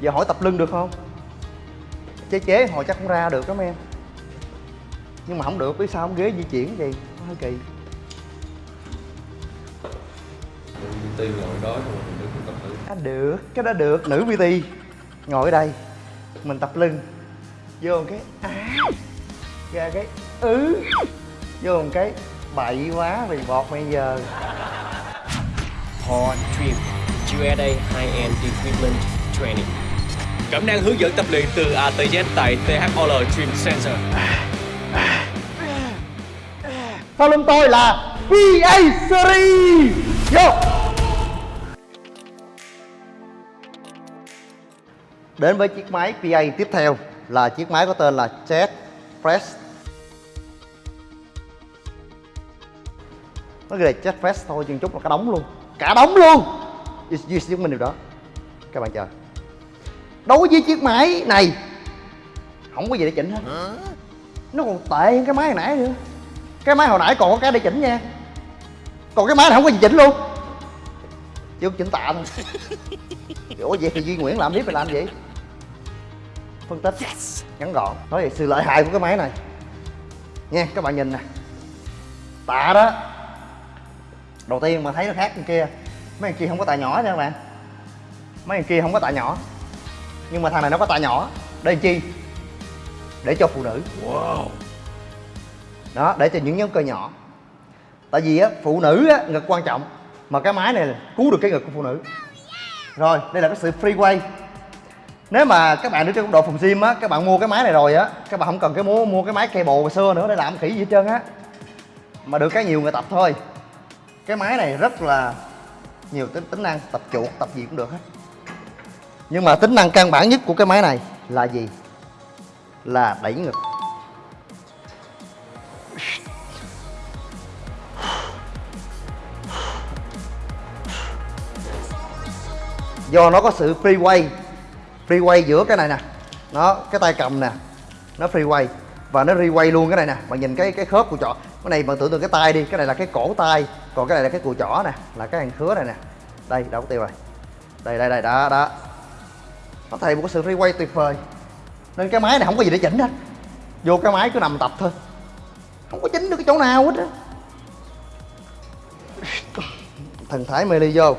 giờ hỏi tập lưng được không? Chế chế hồi chắc cũng ra được lắm em. Nhưng mà không được biết sao không ghế di chuyển gì hơi kỳ. PT ngồi đó rồi mình đứng tập thử à, được cái đó được. Nữ PT ngồi ở đây. Mình tập lưng. Vô một cái á ra cái ứ. Vô một cái bậy quá vì bọt bây giờ. Hard Trim USA High-End Equipment Training Cẩm nang hướng dẫn tập luyện từ A tới Z tại THOL Trim Center. Sau lưng tôi là PA Series. Vô đến với chiếc máy PA tiếp theo là chiếc máy có tên là Jet Press. Nó ghi là Jet Press thôi chừng chút là cả đống luôn. Cả đống luôn! Duy, duy minh điều đó. Các bạn chờ đối với chiếc máy này không có gì để chỉnh hết. Nó còn tệ hơn cái máy hồi nãy nữa. Cái máy hồi nãy còn có cái để chỉnh nha. Còn cái máy này không có gì chỉnh luôn. Có chỉnh tạ thôi ủa vậy thì duy nguyễn làm tiếp phải làm gì? Phân tích. Ngắn gọn. Nói về sự lợi hại của cái máy này. Nha các bạn nhìn nè. Tạ đó. Đầu tiên mà thấy nó khác bên kia. Mấy thằng kia không có tạ nhỏ nha các bạn. Mấy thằng kia không có tạ nhỏ nhưng mà thằng này nó có tạ nhỏ. Để làm chi? Để cho phụ nữ. Wow. Đó để cho những nhóm cơ nhỏ. Tại vì á phụ nữ á ngực quan trọng. Mà cái máy này là cứu được cái ngực của phụ nữ. Rồi đây là cái sự free way. Nếu mà các bạn ở trong độ phòng gym á các bạn mua cái máy này rồi á các bạn không cần cái mua mua cái máy cable hồi xưa nữa để làm khỉ gì hết trơn á. Mà được cái nhiều người tập thôi. Cái máy này rất là nhiều tính tính năng tập chuột tập gì cũng được hết nhưng mà tính năng căn bản nhất của cái máy này là gì? Là đẩy ngực. Do nó có sự free way free way giữa cái này nè. Nó, cái tay cầm nè, nó free way và nó requay luôn cái này nè. Bạn nhìn cái cái khớp của trỏ cái này bạn tưởng tượng cái tay đi, cái này là cái cổ tay, còn cái này là cái cùi chỏ nè, là cái hàng khứa này nè. Đây đâu có tiêu rồi. Đây đây đây, đó đó nó thầy một cái sự replay tuyệt vời. Nên cái máy này không có gì để chỉnh hết. Vô cái máy cứ nằm tập thôi. Không có chỉnh được cái chỗ nào hết á. Thần thái mê ly vô.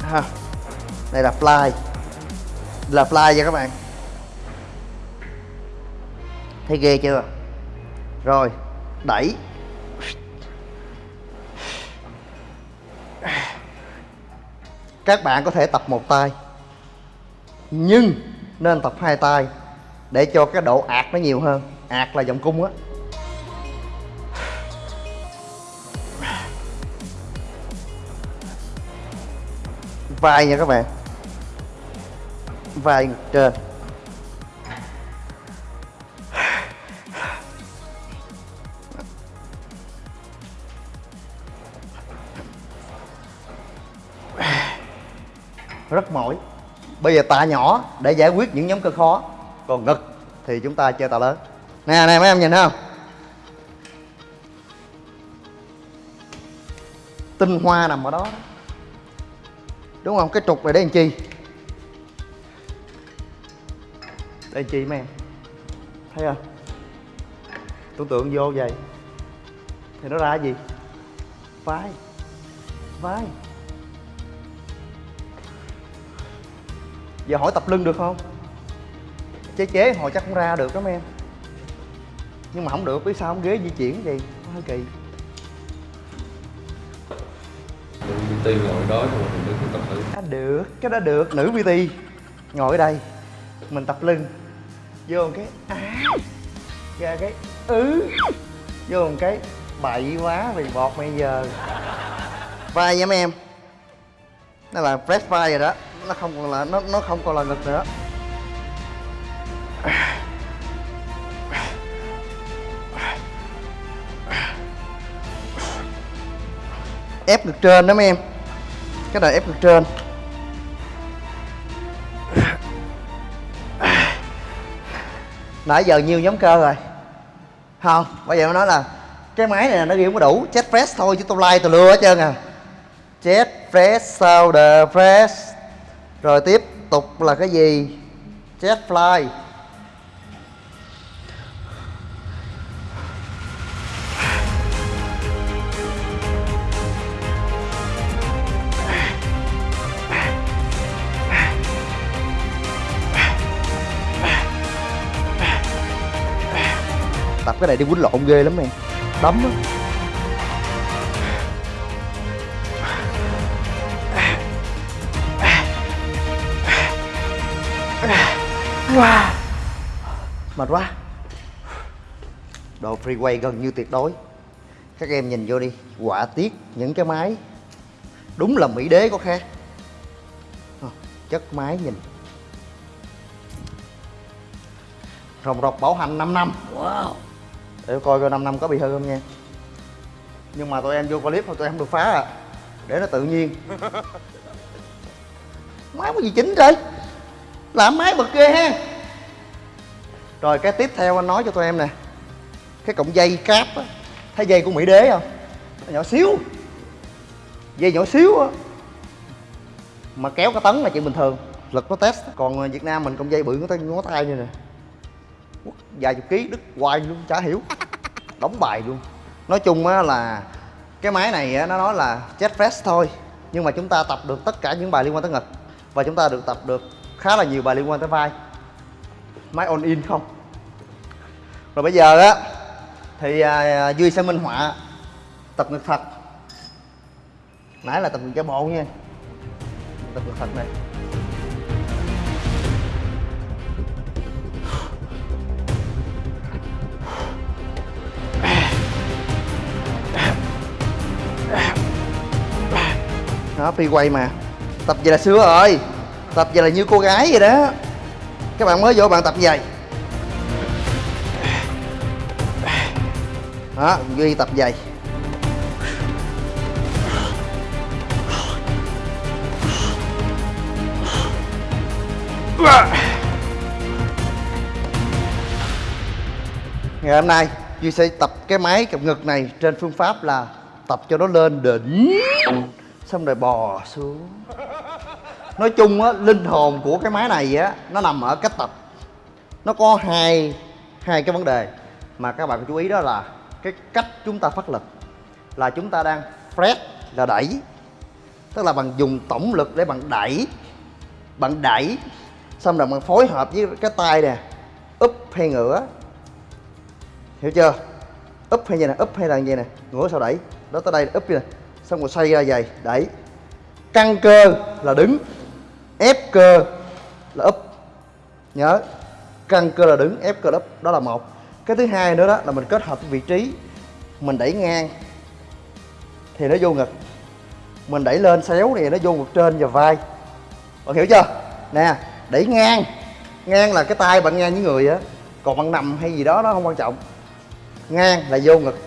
Ha. Đây là fly. Là fly nha các bạn. Thấy ghê chưa? Rồi, đẩy. Các bạn có thể tập một tay. Nhưng nên tập hai tay để cho cái độ ạt nó nhiều hơn. Ạt là vòng cung á. Vai nha các bạn. Vai ngực trên. Rất mỏi. Bây giờ tạ nhỏ để giải quyết những nhóm cơ khó. Còn ngực thì chúng ta chơi tạ lớn. Nè nè, mấy em nhìn thấy không? Tinh hoa nằm ở đó đúng không? Cái trục này để làm chi? Để làm chi mấy em? Thấy không? Tưởng tượng vô vậy. Thì nó ra gì? Vai. Vai. Giờ hỏi tập lưng được không? Chế chế hồi chắc cũng ra được lắm em. Nhưng mà không được biết sao không? Ghế di chuyển gì hơi kỳ. PT ngồi đó rồi mình đứng tập thử à, được cái đó được. Nữ PT ngồi ở đây mình tập lưng. Vô một cái á ra cái ứ vô một cái bậy quá vì bọt bây giờ. Vai nha mấy em. Nó là press vai rồi đó nó không còn là, nó nó không còn là ngực nữa. Ép ngực trên đó mấy em. Cái này ép ngực trên. Nãy giờ nhiều nhóm cơ rồi. Không, bây giờ nó nói là cái máy này nó ghi không có đủ. Chết press thôi chứ tôi like tôi lừa hết trơn à. Chết press sau the press rồi tiếp tục là cái gì? Jetfly tập cái này đi quýnh lộn ghê lắm em. Đấm á. Mệt quá. Độ freeway gần như tuyệt đối. Các em nhìn vô đi họa tiết những cái máy. Đúng là mỹ đế có khác Ờ, chất máy nhìn. Rồng rọc bảo hành 5 năm. Wow. Để coi coi 5 năm có bị hư không nha. Nhưng mà tụi em vô clip mà tụi em được phá à. Để nó tự nhiên. Máy có gì chỉnh trời? Làm máy bật ghê ha rồi cái tiếp theo anh nói cho tụi em nè. Cái cọng dây cáp á. Thấy dây của mỹ đế không? Nhỏ xíu. Dây nhỏ xíu á. Mà kéo cái tấn là chuyện bình thường. Lực nó test. Còn ờ, việt nam mình cọng dây bự ngón tay ngó tay như nè. Dài vài chục ký đứt hoài luôn chả hiểu. Đóng bài luôn. Nói chung á là cái máy này á, nó nói là jet press thôi. Nhưng mà chúng ta tập được tất cả những bài liên quan tới ngực và chúng ta được tập được khá là nhiều bài liên quan tới vai máy on in không? Rồi bây giờ á thì à, duy sẽ minh họa tập ngực thật nãy là tập ngực giả bộ nha. Tập ngực thật này. Đó phi quay mà. Tập vậy là xưa rồi. Tập vậy là như cô gái vậy đó các bạn mới vô bạn tập giày. Đó duy tập giày. Ngày hôm nay, duy sẽ tập cái máy cặp ngực này trên phương pháp là tập cho nó lên đỉnh, xong rồi bò xuống nói chung á, linh hồn của cái máy này á, nó nằm ở cách tập. Nó có hai hai cái vấn đề mà các bạn chú ý đó là cái cách chúng ta phát lực. Là chúng ta đang press là đẩy. Tức là bằng dùng tổng lực để bạn đẩy bạn đẩy. Xong rồi bạn phối hợp với cái tay nè úp hay ngửa. Hiểu chưa? Úp hay như nè úp hay là như nè ngửa sau đẩy. Đó tới đây úp như nè xong rồi xoay ra dày đẩy. Căng cơ là đứng ép cơ là úp nhớ căng cơ là đứng ép cơ là úp đó là một. Cái thứ hai nữa đó là mình kết hợp vị trí, mình đẩy ngang, thì nó vô ngực. Mình đẩy lên xéo thì nó vô ngực trên và vai. Bạn hiểu chưa? Nè, đẩy ngang. Ngang là cái tay bạn ngang với người á. Còn bạn nằm hay gì đó, nó không quan trọng. Ngang là vô ngực.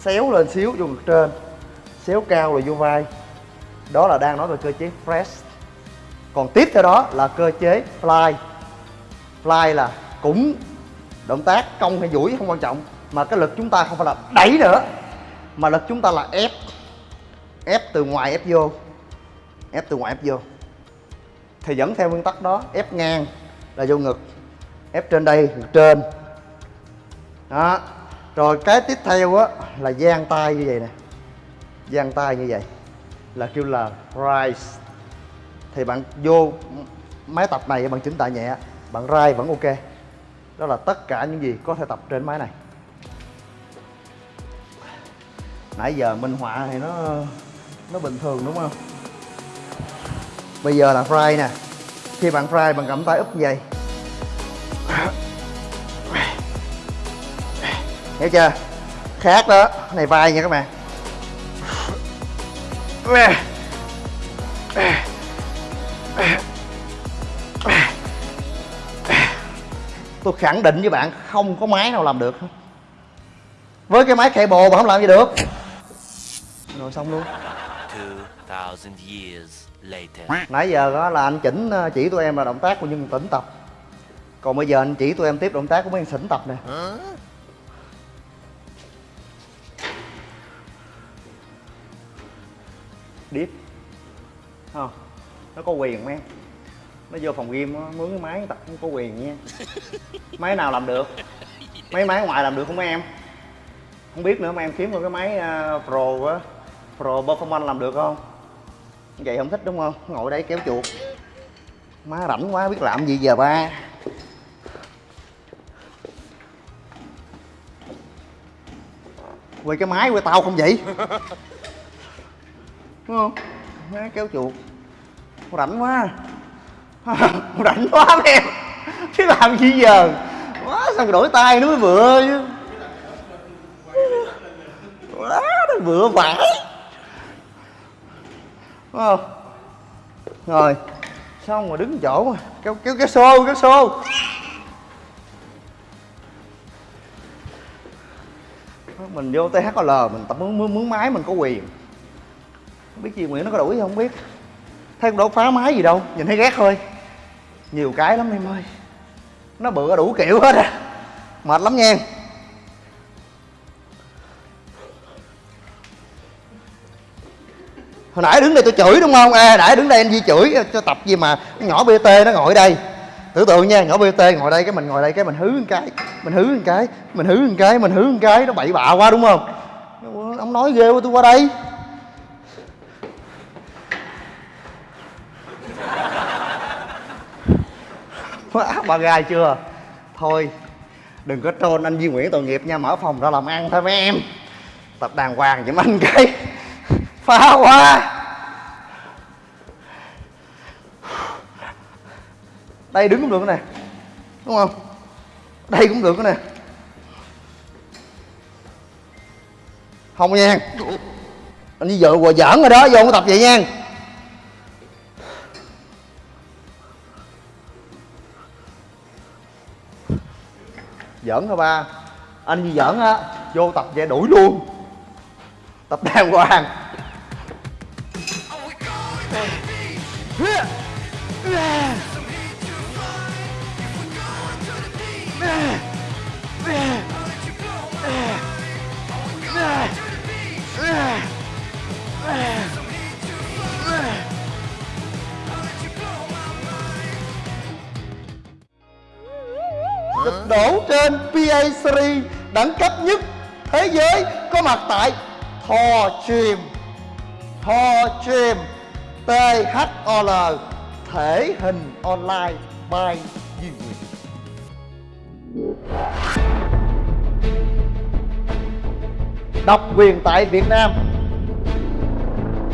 Xéo lên xíu, vô ngực trên. Xéo cao là vô vai. Đó là đang nói về cơ chế press còn tiếp theo đó là cơ chế fly. Fly là cũng động tác, cong hay duỗi không quan trọng, mà cái lực chúng ta không phải là đẩy nữa, mà lực chúng ta là ép. Ép từ ngoài, ép vô. Ép từ ngoài, ép vô. Thì vẫn theo nguyên tắc đó, ép ngang là vô ngực, ép trên đây ngực trên. Đó. Rồi cái tiếp theo á là giang tay như vậy nè. Giang tay như vậy là kêu là rise thì bạn vô máy tập này, bạn chỉnh tại nhẹ, bạn rai vẫn ok. Đó là tất cả những gì có thể tập trên máy này. Nãy giờ minh họa thì nó nó bình thường đúng không? Bây giờ là fry nè. Khi bạn fry, bạn cầm tay úp như vậy hiểu chưa? Khác đó. Này vai nha các bạn. tôi khẳng định với bạn không có máy nào làm được với cái máy cây bồ mà không làm gì được. Rồi xong luôn. Nãy giờ đó là anh chỉnh ờ, chỉ tụi em là động tác của những tỉnh tập. Còn bây giờ anh chỉ tụi em tiếp động tác của mấy thằng sỉnh tập nè. Deep Không Nó có quyền không em nó vô phòng game nó mướn cái máy tập không có quyền nha. Máy nào làm được? Mấy máy ngoài làm được không mấy em? Không biết nữa mà em kiếm được cái máy uh, pro á. Pro performance làm được không? Vậy không thích đúng không? Ngồi đây kéo chuột. Má rảnh quá biết làm gì giờ ba? Quay cái máy quay tao không vậy? Đúng không? Má kéo chuột. Rảnh quá. rảnh quá mấy em. Chứ làm gì giờ? Quá sao đổi tay nó mới vừa chứ. Quá nó vừa vãi, đúng không? Rồi xong rồi đứng chỗ mà. Kéo kéo cái xô cái xô. Mình vô THL mình tập mướn mướn, mướn máy mình có quyền. Không biết chị Nguyễn nó có đuổi không biết. Thấy cũng đâu phá máy gì đâu nhìn thấy ghét thôi nhiều cái lắm em ơi. Nó bự đủ kiểu hết à. Mệt lắm nha hồi nãy đứng đây tôi chửi đúng không? À nãy đứng đây anh Di chửi, cho tập gì mà nhỏ BT nó ngồi đây. Tưởng tượng nha, nhỏ BT ngồi đây, cái mình ngồi đây, cái mình hứ một cái, mình hứ một cái, mình hứ một cái, mình hứ một cái, nó bậy bạ quá đúng không? Ông nói ghê quá, tôi qua đây. Quá ba gai chưa? Thôi, đừng có trôn anh Duy Nguyễn tội nghiệp nha, mở phòng ra làm ăn thôi mấy em. Tập đàng hoàng giùm anh cái. Phá quá. Đây đứng cũng được nè, đúng không? Đây cũng được nè. Không nha. Anh đi vợ quà giỡn rồi đó, vô không tập vậy nha. Giỡn thôi ba. Anh gì giỡn á, vô tập về đuổi luôn. Tập đàng hoàng. PA series đẳng cấp nhất thế giới có mặt tại Thò Chìm Thò Chìm THOL thể hình online by Duy Nguyễn. Độc quyền tại Việt Nam.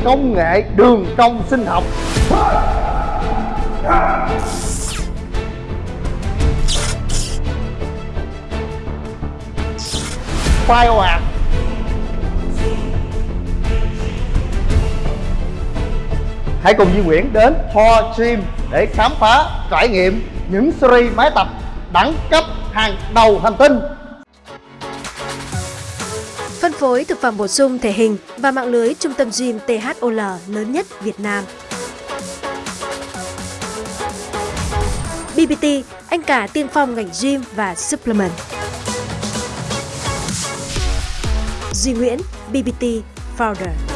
Công nghệ đường cong sinh học. Phai hoạt à? Hãy cùng Duy Nguyễn đến Ho Gym để khám phá, trải nghiệm những series máy tập đẳng cấp hàng đầu hành tinh. Phân phối thực phẩm bổ sung thể hình và mạng lưới trung tâm gym THOL lớn nhất Việt Nam. BBT, anh cả tiên phong ngành gym và supplement. Duy Nguyễn, BBT Founder.